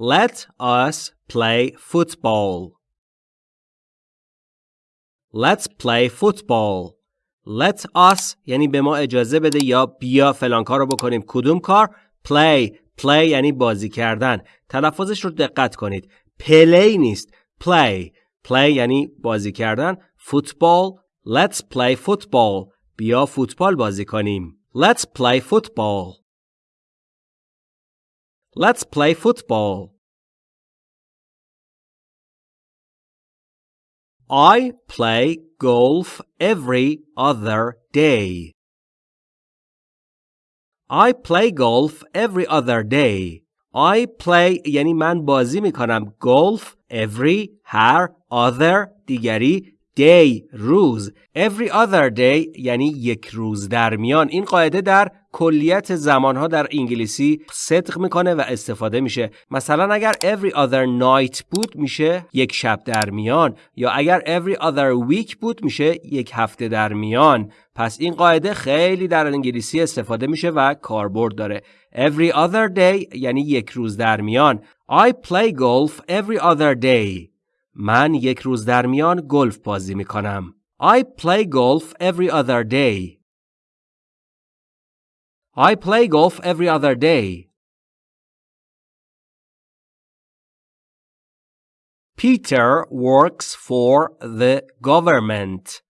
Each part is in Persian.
Let us play football. Let's play football. Let us یعنی به ما اجازه بده یا بیا فلان کار رو بکنیم. کدوم کار؟ Play. Play یعنی بازی کردن. تلفظش رو دقت کنید. پلی نیست. Play. Play یعنی بازی کردن. Football. Let's play football. بیا فوتبال بازی کنیم. Let's play football. Let's play football. I play golf every other day. I play golf every other day. I play یعنی من بازی میکنم golf every هر other دیگری day روز every other day یعنی یک روز در میان این قاعده در کلیت زمانها در انگلیسی صدق می‌کنه و استفاده میشه. مثلا اگر every other night بود میشه یک شب در میان. یا اگر every other week بود میشه یک هفته در میان. پس این قاعده خیلی در انگلیسی استفاده میشه و کاربرد داره. every other day یعنی یک روز در میان. I play golf every other day. من یک روز در میان گلف بازی می کنم. I play golf every other day. I play golf every other day. Peter works for the government.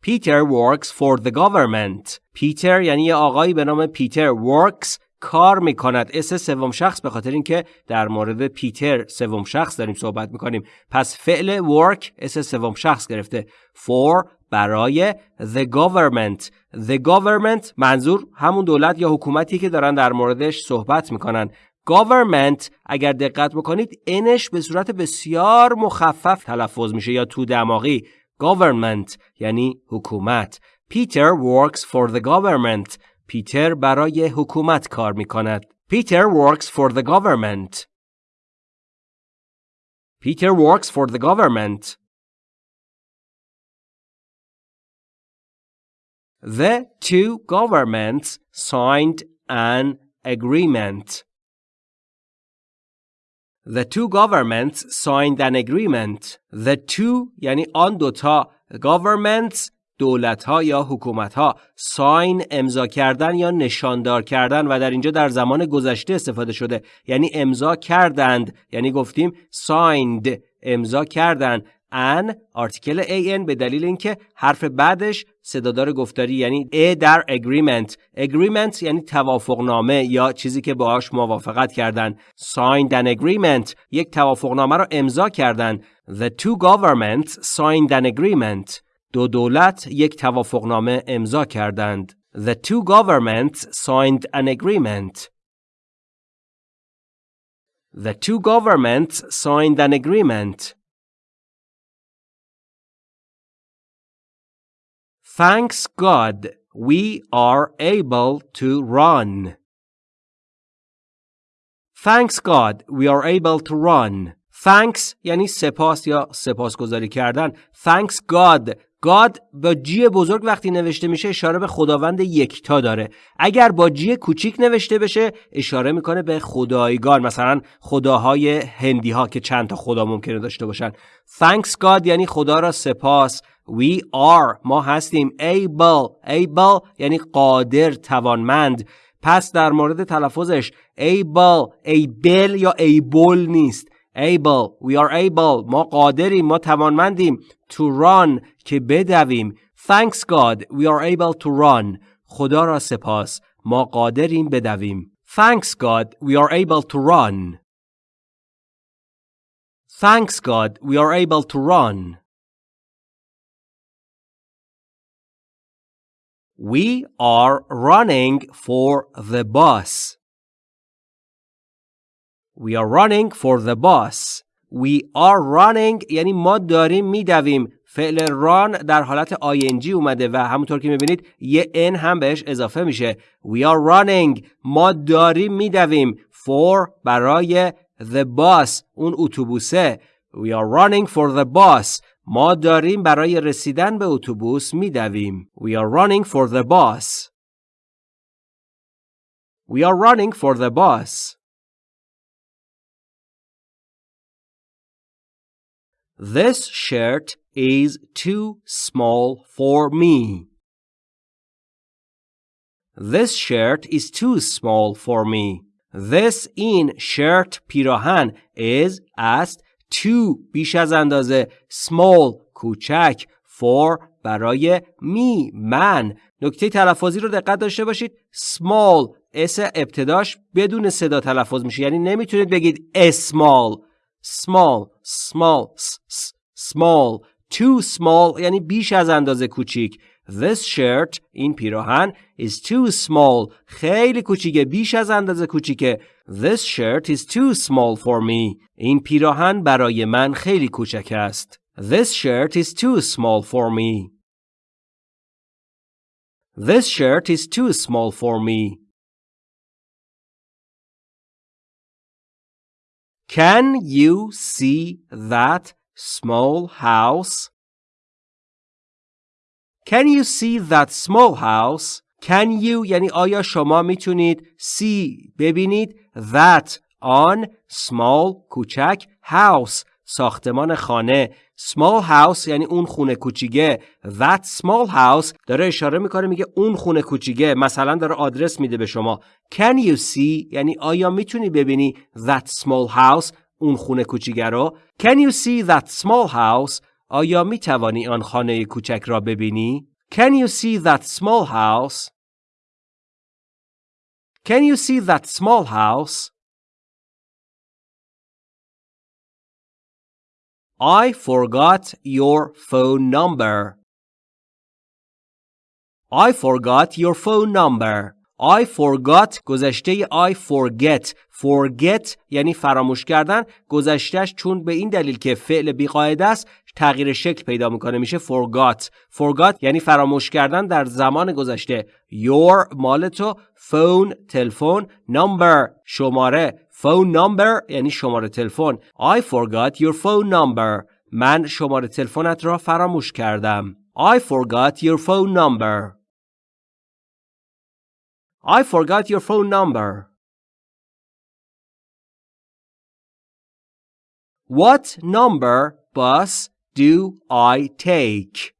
Peter works for the government. Peter یعنی یه آقایی به نام پیتر works کار می‌کند اس سوم شخص به خاطر اینکه در مورد پیتر سوم شخص داریم صحبت می‌کنیم پس فعل work اس سوم شخص گرفته for برای the government the government منظور همون دولت یا حکومتی که دارن در موردش صحبت می‌کنن government اگر دقت بکنید انش به صورت بسیار مخفف تلفظ میشه یا تو دماغی government یعنی حکومت Peter works for the government پیتر برای حکومت کار می کند. Peter works for the government. Peter works for the government. The two governments signed an agreement. The two governments signed an agreement. The two یعنی آن دوتا governments دولت ها یا حکومت ها ساین امضا کردن یا نشاندار کردن و در اینجا در زمان گذشته استفاده شده یعنی امضا کردند یعنی گفتیم سایند امضا کردند ان آرتیکل ان به دلیل اینکه حرف بعدش صدادار گفتاری یعنی ا در اگریمنت اگریمنت یعنی توافق نامه یا چیزی که باهاش موافقت کردن signed an agreement یک توافق نامه را امضا کردن the two governments signed an agreement دو دولت یک توافقنامه امضا کردند. The two governments signed an agreement. The two governments signed an agreement. Thanks God we are able to run. Thanks God we are able to run. Thanks یعنی سپاس یا سپاسگزاری کردن. Thanks God گاد با جی بزرگ وقتی نوشته میشه اشاره به خداوند یکتا داره. اگر با جی کوچیک نوشته بشه اشاره می‌کنه به خدایگان مثلا خداهای هندی ها که چند تا خدا ممکنه داشته باشن. Thanks God یعنی خدا را سپاس. We are ما هستیم. Able able یعنی قادر توانمند. پس در مورد تلفظش able able یا able نیست. able we are able ما قادریم ما توانمندیم to run که بدویم thanks God we are able to run خدا را سپاس ما قادریم بدویم thanks God we are able to run thanks God we are able to run We are running for the bus. We are running for the bus. We are running یعنی ما داریم میدویم. فعل run در حالت ing اومده و همونطور که می‌بینید یه n هم بهش اضافه میشه. We are running. ما داریم میدویم. For برای the bus. اون اتوبوسه. We are running for the bus. ما داریم برای رسیدن به اتوبوس میدویم. We are running for the bus. We are running for the bus. This shirt is too small for me. This shirt is too small for me. This این shirt پیراهن is است too بیش از اندازه small کوچک for برای می من نکته تلفظی رو دقت داشته باشید small اس ابتداش بدون صدا تلفظ میشه یعنی نمی‌تونید بگید small small small small too small یعنی بیش از اندازه کوچیک This shirt این پیراهن is too small خیلی کوچیکه بیش از اندازه کوچیکه This shirt is too small for me این پیراهن برای من خیلی کوچک است This shirt is too small for me This shirt is too small for me Can you see that small house? Can you see that small house? Can you یعنی آیا شما میتونید see ببینید that آن small کوچک house ساختمان خانه small house یعنی اون خونه کوچیکه. That small house داره اشاره می‌کنه میگه اون خونه کوچیکه. مثلا داره آدرس میده به شما. Can you see یعنی آیا می‌تونی ببینی that small house اون خونه کوچیکه رو؟ Can you see that small house آیا می توانی آن خانه کوچک را ببینی؟ Can you see that small house can you see that small house I forgot your phone number. I forgot your phone number. I forgot گذشته I forget. Forget یعنی فراموش کردن. گذشتهش چون به این دلیل که فعل بیقاعده است تغییر شکل پیدا می‌کنه میشه forgot. Forgot یعنی فراموش کردن در زمان گذشته. Your مال تو phone تلفن number شماره. Phone number یعنی شماره تلفن I forgot your phone number من شماره تلفنت را فراموش کردم I forgot your phone number I forgot your phone number What number bus do I take?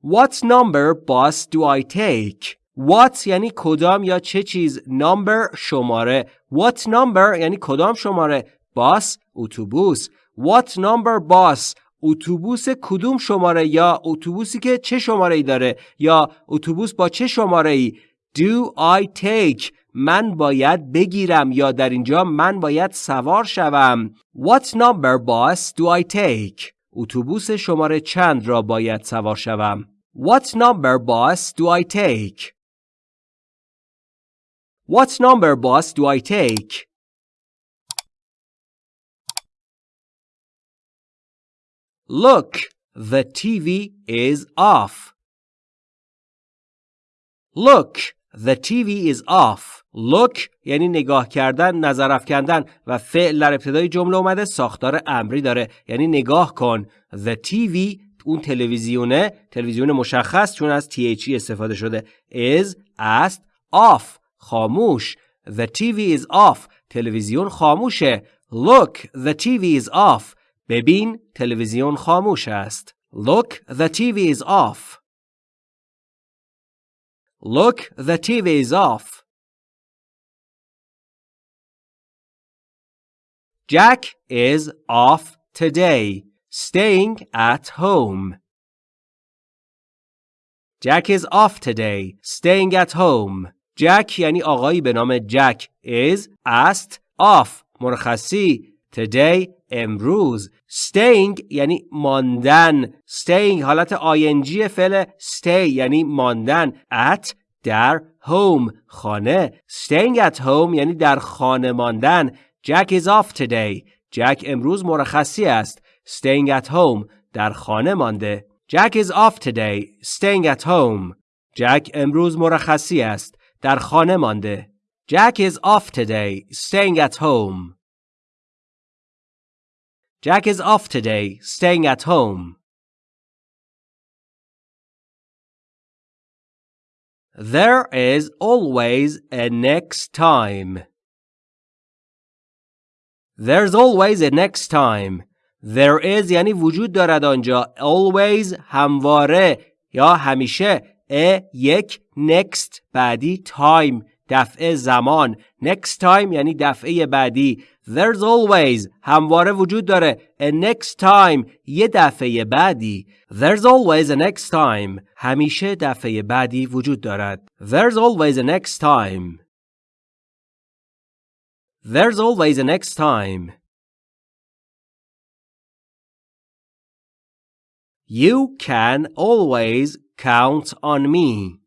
What number bus do I take? What یعنی کدام یا چه چیز؟ Number شماره. What number یعنی کدام شماره؟ Bus اتوبوس. What number bus اتوبوس کدوم شماره یا اتوبوسی که چه شماره ای داره؟ یا اتوبوس با چه شماره ای Do I take من باید بگیرم یا در اینجا من باید سوار شوم. What number bus do I take? اتوبوس شماره چند را باید سوار شوم؟ What number bus do I take? What number bus do I take? Look, the TV is off. Look, the TV is off. Look یعنی نگاه کردن، نظر افکندن و فعل در ابتدای جمله اومده ساختار امری داره یعنی نگاه کن. The TV اون تلویزیونه تلویزیون مشخص چون از THE استفاده شده is است off خاموش The TV is off تلویزیون خاموشه Look the TV is off ببین تلویزیون خاموش است Look the TV is off Look the TV is off Jack is off today staying at home Jack is off today staying at home جک یعنی آقایی به نام جک is است off مرخصی today امروز. Staying یعنی ماندن. Staying حالت ing فعل stay یعنی ماندن. At در home خانه. Staying at home یعنی در خانه ماندن. Jack is off today. جک امروز مرخصی است. Staying at home در خانه مانده. Jack is off today. Staying at home. جک امروز مرخصی است. در خانه مانده. Jack is off today, staying at home. Jack is off today, staying at home. There is always a next time. There's always a next time. There is یعنی وجود دارد آنجا. Always همواره یا همیشه. A یک next بعدی time دفعه زمان. Next time یعنی دفعه بعدی. There's always همواره وجود داره. A next time یه دفعه بعدی. There's always a next time. همیشه دفعه بعدی وجود دارد. There's always a next time. There's always a next time. You can always count on me.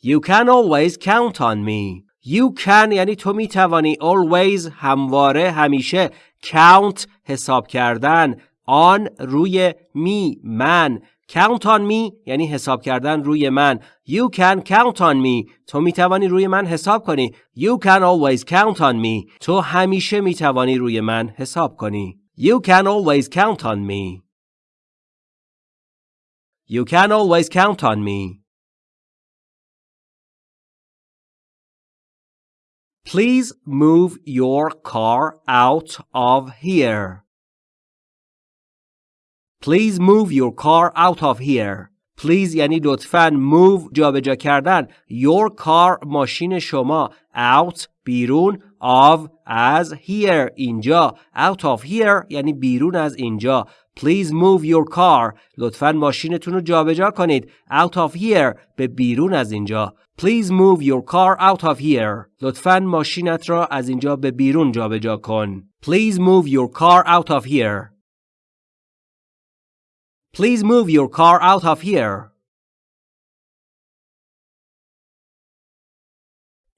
You can always count on me. You can یعنی تو می توانی always همواره همیشه count حساب کردن on روی می من count on me یعنی حساب کردن روی من you can count on me تو می توانی روی من حساب کنی you can always count on me تو همیشه می توانی روی من حساب کنی you can always count on me you can always count on me Please move your car out of here. Please move your car out of here. Please یعنی لطفاً move جابجا کردن your car ماشین شما out بیرون of از here اینجا out of here یعنی بیرون از اینجا Please move your car لطفاً ماشینتون رو جابجا کنید out of here به بیرون از اینجا Please move your car out of here. لطفاً ماشینت را از اینجا به بیرون جابجا کن. Please move your car out of here. Please move your car out of here.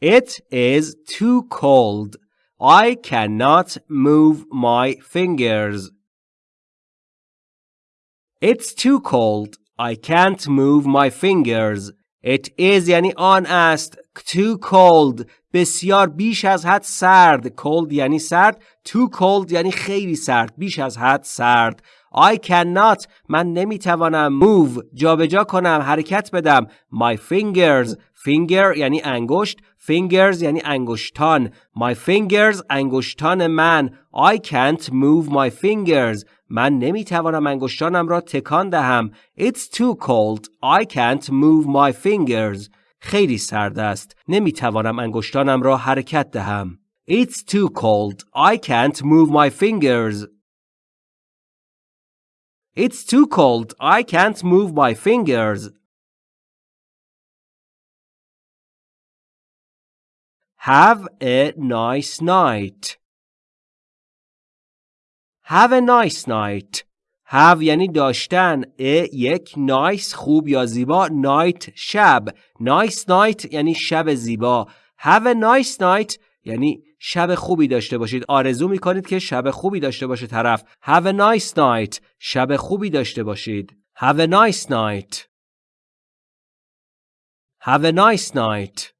It is too cold. I cannot move my fingers. It's too cold. I can't move my fingers. It is یعنی آن است too cold. بسیار بیش از حد سرد cold یعنی سرد too cold یعنی خیلی سرد بیش از حد سرد I cannot. من نمی‌توانم move. جابجا کنم حرکت بدم my fingers finger یعنی انگشت fingers یعنی انگشتان my fingers انگشتان من I can't move my fingers من نمی‌توانم انگشتانم را تکان دهم. It's too cold. I can't move my fingers. خیلی سرد است. نمی‌توانم انگشتانم را حرکت دهم. It's too cold. I can't move my fingers. It's too cold. I can't move my fingers. Have a nice night. Have a nice night. Have یعنی داشتن. A یک nice خوب یا زیبا. Night شب. Nice night یعنی شب زیبا. Have a nice night یعنی شب خوبی داشته باشید. آرزو می کنید که شب خوبی داشته باشه طرف. Have a nice night. شب خوبی داشته باشید. Have a nice night. Have a nice night.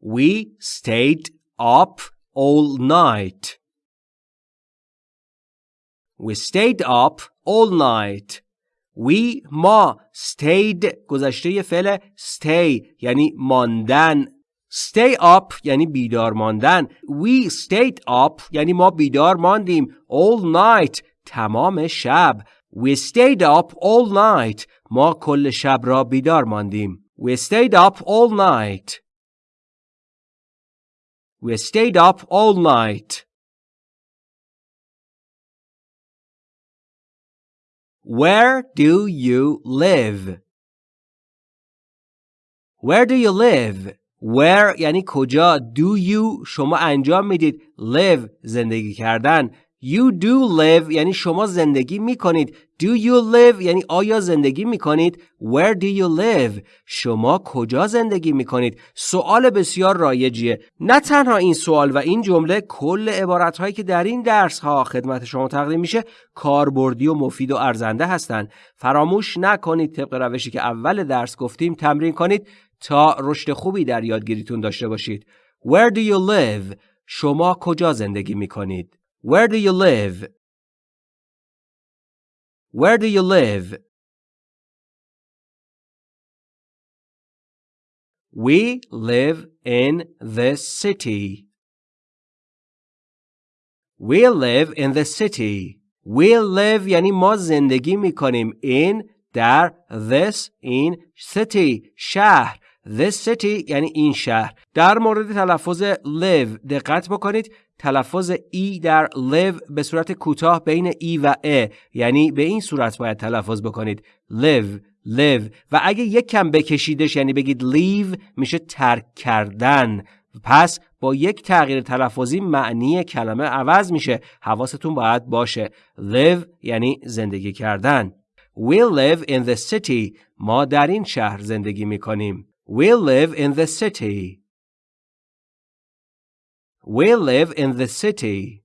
We stayed up all night. We stayed up all night. We ما stayed گذشته فعل stay یعنی ماندن stay up یعنی بیدار ماندن we stayed up یعنی ما بیدار ماندیم all night تمام شب we stayed up all night ما کل شب را بیدار ماندیم we stayed up all night We stayed up all night. Where do you live? Where do you live? Where یعنی کجا do you شما انجام میدید live زندگی کردن You do live یعنی شما زندگی می کنید. Do you live یعنی آیا زندگی می کنید؟ Where do you live؟ شما کجا زندگی می کنید؟ سوال بسیار رایجیه. نه تنها این سوال و این جمله کل عبارت هایی که در این درس ها خدمت شما تقدیم میشه کاربردی و مفید و ارزنده هستند. فراموش نکنید طبق روشی که اول درس گفتیم تمرین کنید تا رشد خوبی در یادگیریتون داشته باشید. Where do you live؟ شما کجا زندگی می کنید؟ Where do you live? Where do you live? We live in the city. We live in the city. We live یعنی ما زندگی می کنیم in در this این city شهر this city یعنی این شهر در مورد تلفظ live دقت بکنید تلفظ ای در live به صورت کوتاه بین ای و ا یعنی به این صورت باید تلفظ بکنید. live live و اگه یک کم بکشیدش یعنی بگید leave میشه ترک کردن. پس با یک تغییر تلفظی معنی کلمه عوض میشه. حواستون باید باشه. live یعنی زندگی کردن. We live in the city. ما در این شهر زندگی می‌کنیم. We live in the city. We live in the city